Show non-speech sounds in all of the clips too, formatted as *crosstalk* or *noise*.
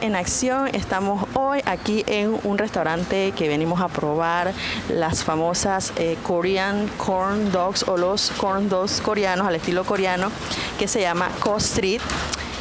en Acción, estamos hoy aquí en un restaurante que venimos a probar las famosas eh, Korean Corn Dogs o los Corn Dogs coreanos al estilo coreano que se llama Ko Street.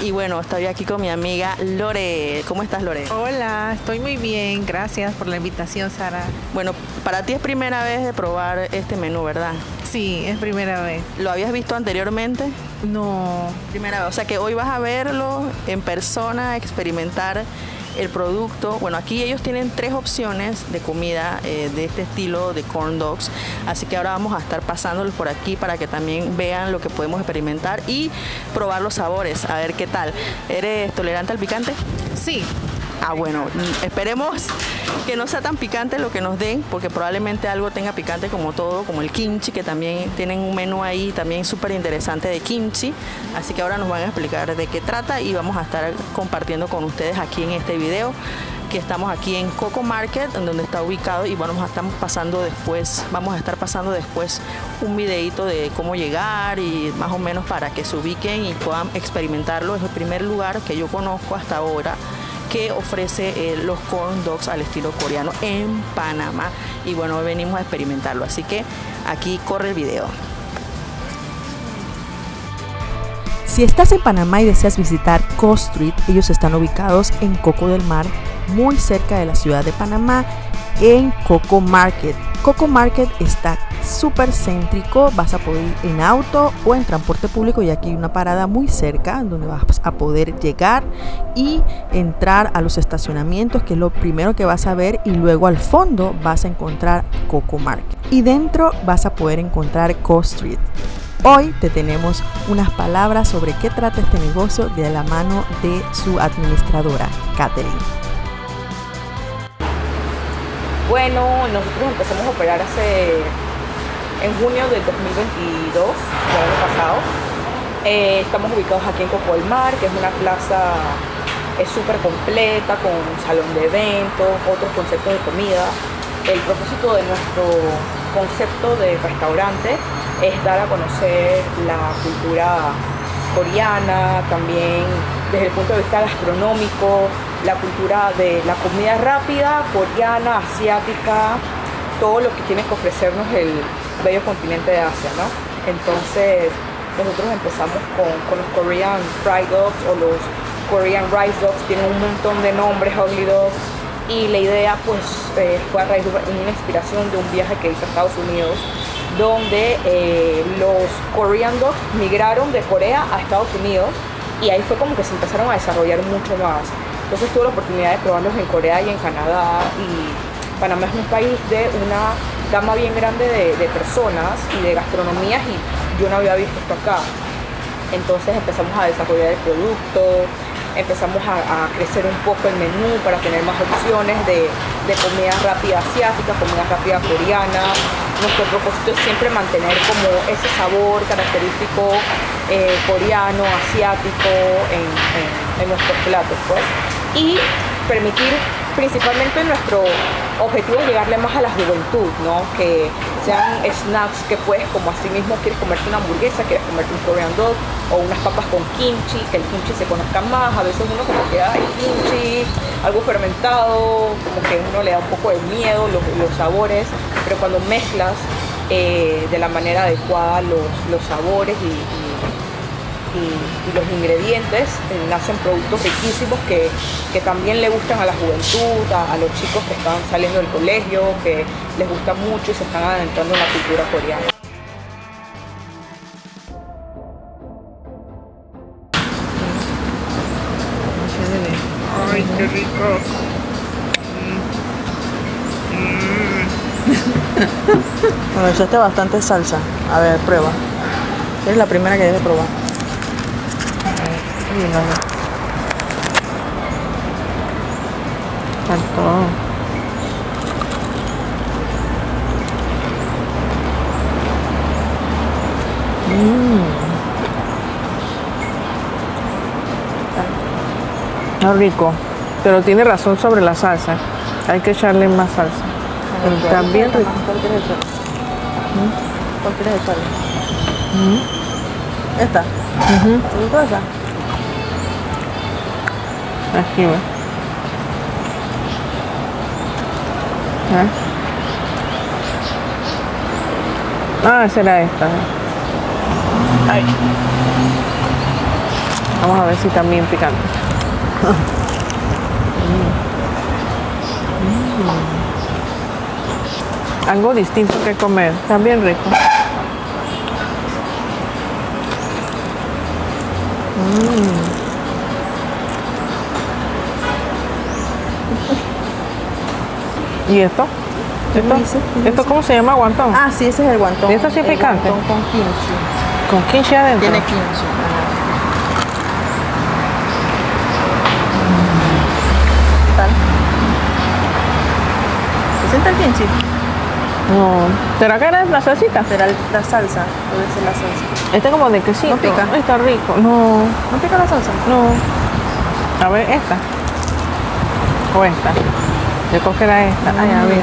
Y bueno, estoy aquí con mi amiga Lore. ¿Cómo estás, Lore? Hola, estoy muy bien. Gracias por la invitación, Sara. Bueno, para ti es primera vez de probar este menú, ¿verdad? Sí, es primera vez. ¿Lo habías visto anteriormente? No. Primera vez. O sea que hoy vas a verlo en persona, experimentar el producto. Bueno, aquí ellos tienen tres opciones de comida eh, de este estilo de corn dogs. Así que ahora vamos a estar pasándolos por aquí para que también vean lo que podemos experimentar y probar los sabores, a ver qué tal. ¿Eres tolerante al picante? Sí. Ah, bueno, esperemos que no sea tan picante lo que nos den, porque probablemente algo tenga picante como todo, como el kimchi, que también tienen un menú ahí también súper interesante de kimchi. Así que ahora nos van a explicar de qué trata y vamos a estar compartiendo con ustedes aquí en este video que estamos aquí en Coco Market, en donde está ubicado y vamos a estar pasando después, vamos a estar pasando después un videito de cómo llegar y más o menos para que se ubiquen y puedan experimentarlo. Es el primer lugar que yo conozco hasta ahora que ofrece eh, los corn dogs al estilo coreano en Panamá. Y bueno, venimos a experimentarlo, así que aquí corre el video. Si estás en Panamá y deseas visitar Co Street, ellos están ubicados en Coco del Mar, muy cerca de la ciudad de Panamá, en Coco Market. Coco Market está súper céntrico, vas a poder ir en auto o en transporte público y aquí hay una parada muy cerca donde vas a poder llegar y entrar a los estacionamientos que es lo primero que vas a ver y luego al fondo vas a encontrar Coco Market y dentro vas a poder encontrar Co Street. Hoy te tenemos unas palabras sobre qué trata este negocio de la mano de su administradora, Catherine. Bueno, nosotros empezamos a operar hace en junio del 2022, del año pasado. Eh, estamos ubicados aquí en Coco del Mar, que es una plaza súper completa, con un salón de eventos, otros conceptos de comida. El propósito de nuestro concepto de restaurante es dar a conocer la cultura coreana, también desde el punto de vista gastronómico, la cultura de la comida rápida, coreana, asiática, todo lo que tiene que ofrecernos el, bello continente de Asia, ¿no? Entonces nosotros empezamos con, los Korean Fried Dogs o los Korean Rice Dogs, tienen un montón de nombres, Ugly Dogs, y la idea pues eh, fue a raíz de una inspiración de un viaje que hice a Estados Unidos, donde eh, los Korean Dogs migraron de Corea a Estados Unidos y ahí fue como que se empezaron a desarrollar mucho más. Entonces tuve la oportunidad de probarlos en Corea y en Canadá y Panamá es un país de una gama bien grande de, personas y de gastronomías y yo no había visto esto acá. Entonces empezamos a desarrollar el producto, empezamos a, crecer un poco el menú para tener más opciones de, comida rápida asiática, comida rápida coreana. Nuestro propósito es siempre mantener como ese sabor característico eh, coreano, asiático en, en nuestros platos, pues. Y permitir principalmente nuestro objetivo es llegarle más a la juventud, ¿no? Que sean snacks que puedes, como así mismo quieres comerte una hamburguesa, quieres comerte un Korean dog o unas papas con kimchi, que el kimchi se conozca más. A veces uno como que hay kimchi, algo fermentado, como que uno le da un poco de miedo los, sabores, pero cuando mezclas eh, de la manera adecuada los, sabores y, los ingredientes eh, nacen productos riquísimos que, también le gustan a la juventud, a, los chicos que están saliendo del colegio, que les gusta mucho y se están adentrando en la cultura coreana. Ay, qué rico. *laughs* bueno, echaste bastante salsa. A ver, prueba. Es la primera que debe probar. Faltó. Mmm. Está rico, pero tiene razón sobre la salsa. Hay que echarle más salsa. Está bien rico. ¿Cuál quieres echarle? ¿Cuál quieres echarle? ¿Esta? Aquí. ¿Eh? Ah, esa era esta. Ay. Vamos a ver si también picante. *laughs* Algo distinto que comer. Bien rico. Mm. ¿Y esto? ¿Esto, dice? ¿Esto cómo se llama? ¿Guantón? Ah, sí, ese es el guantón. ¿Y esto sí es picante? guantón con kimchi. Con kimchi adentro. Tiene kimchi. ¿Qué tal? ¿Se siente el kimchi? No. ¿Será que era la salsita? Será la salsa. Puede ser la salsa. Este como de quesito. ¿No pica? Está rico. No, ¿No pica la salsa? no. A ver, esta. O esta. Yo creo que era esta. Ay, a ver.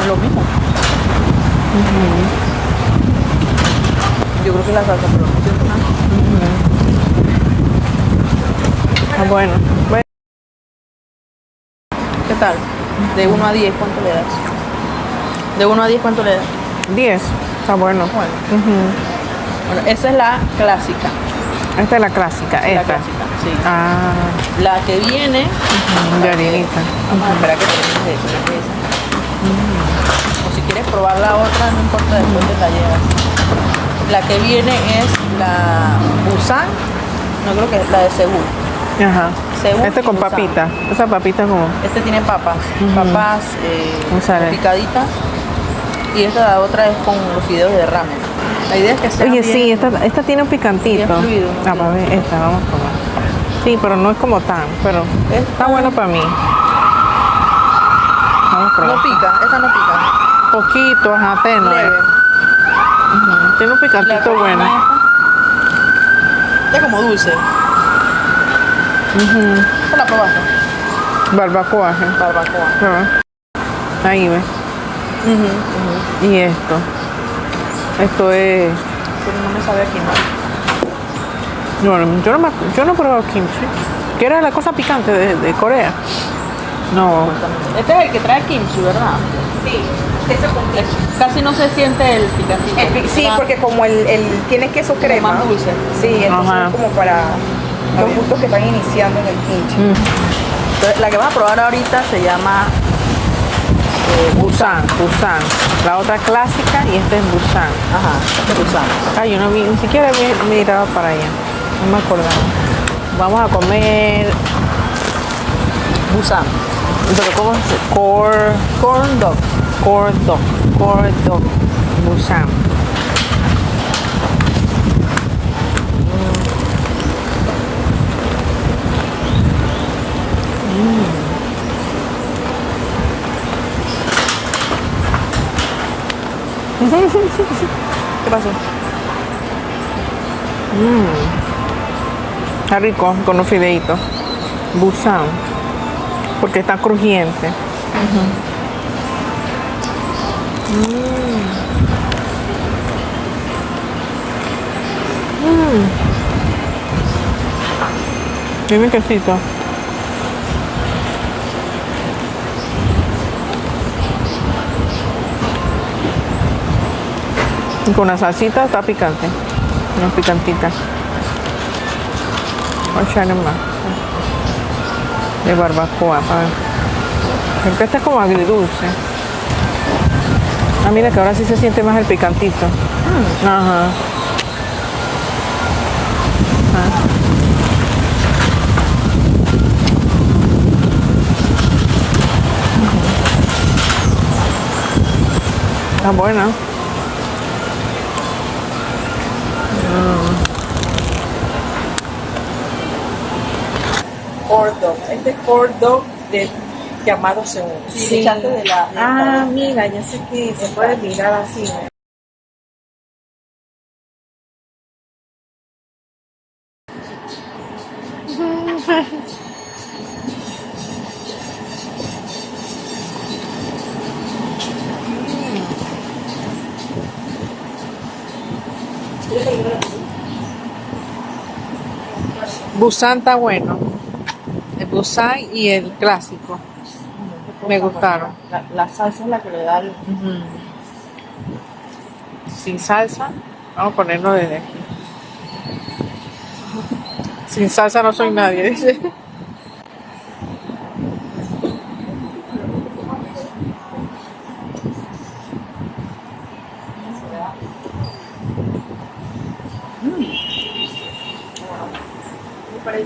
Es lo mismo. Yo creo que la salsa, pero no siento nada. Ah, bueno. Bueno, ¿Qué tal? De 1 a 10, ¿cuánto le das? De 1 a 10, ¿cuánto le das? 10. Está bueno. Bueno, Ujú. Bueno, esa es la clásica. Esta es la clásica. La Esta. clásica, sí. Ah, La que viene, de harinita. vamos a esperar que termine de esa. O si quieres probar la otra, no importa, después te la llevas. La que viene es la Busan, no creo que es la de Seúl. Ajá. Seúl Este con Busan. papita. Esa papita como. Este tiene papas, papas eh, Un sale. picaditas. Y esta otra es con los fideos de ramen. La idea es que sea Oye, bien- sí, esta, esta tiene un picantito. Fluido, ¿no? Ah, para ver, esta, vamos a probar. Sí, pero no es como tan, pero Esta- está bueno para mí. Vamos a probar. No pica, esta no pica. Poquito, ajá, tenue. Leve. Tiene un picantito bueno. Es como dulce. ¿Esta la probaste? Barbacoa. ajá. Barbacoa. Prueba. Ahí ve. Y esto. Esto es. Pero no me sabe aquí, ¿no? Bueno, yo no, me, yo no he probado kimchi. Que era la cosa picante de, de Corea. No. Este es el que trae kimchi, ¿verdad? Sí, queso con queso. Casi no se siente el picantito. El pi- sí, porque como el, el tiene queso crema. más dulce. Sí, entonces Ajá. es como para los gustos que están iniciando en el kimchi. Entonces, la que vamos a probar ahorita se llama eh, Busan, Busan. La otra clásica y esta es Busan. Ajá, este es Busan. Ay, yo no vi, ni siquiera vi- miraba para allá. No me acordaba. Vamos a comer. Busan. Pero ¿cómo se. Corn dog. Core dog. Core dog. Busan. ¿Qué pasó? Está rico con los fideitos. Busan. Porque está crujiente. Mm. Tiene quesito. Y con la salsita está picante. Es picantita. Voy a echarle más. De barbacoa, para ver. Porque este es como agridulce. Ah, mira que ahora sí se siente más el picantito. Ajá. Ah. Está buena. corn dog, este corn dog del llamado segundo. De la, ah, mira, ya sé que se puede mirar así. ¿eh? Busan está bueno. Busan y el clásico. Me gustaron. La, la salsa es la que le da el... Sin salsa. Vamos a ponerlo desde aquí. Sin salsa no soy nadie, dice.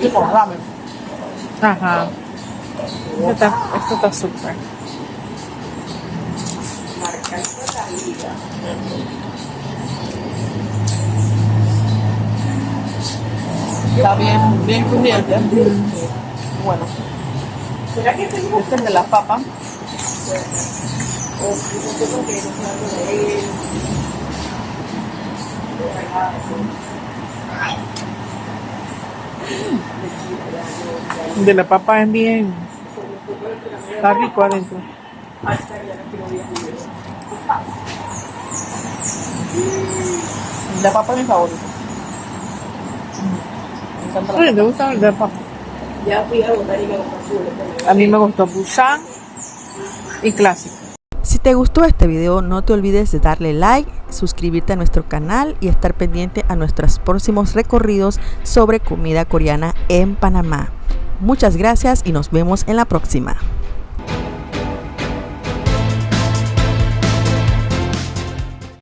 Tipo ramen. Ajá. Esto está, esto está súper. Está bien, bien crujiente. Bueno. Este es de la papa. De la papa es bien. Está rico adentro. La papa es mi favorita. La Oye, ¿te gusta el de papa? Ya fui a votar y me gustó A mí me gustó Busan y clásico. Te gustó este video no te olvides de darle like, suscribirte a nuestro canal y estar pendiente a nuestros próximos recorridos sobre comida coreana en Panamá. Muchas gracias y nos vemos en la próxima.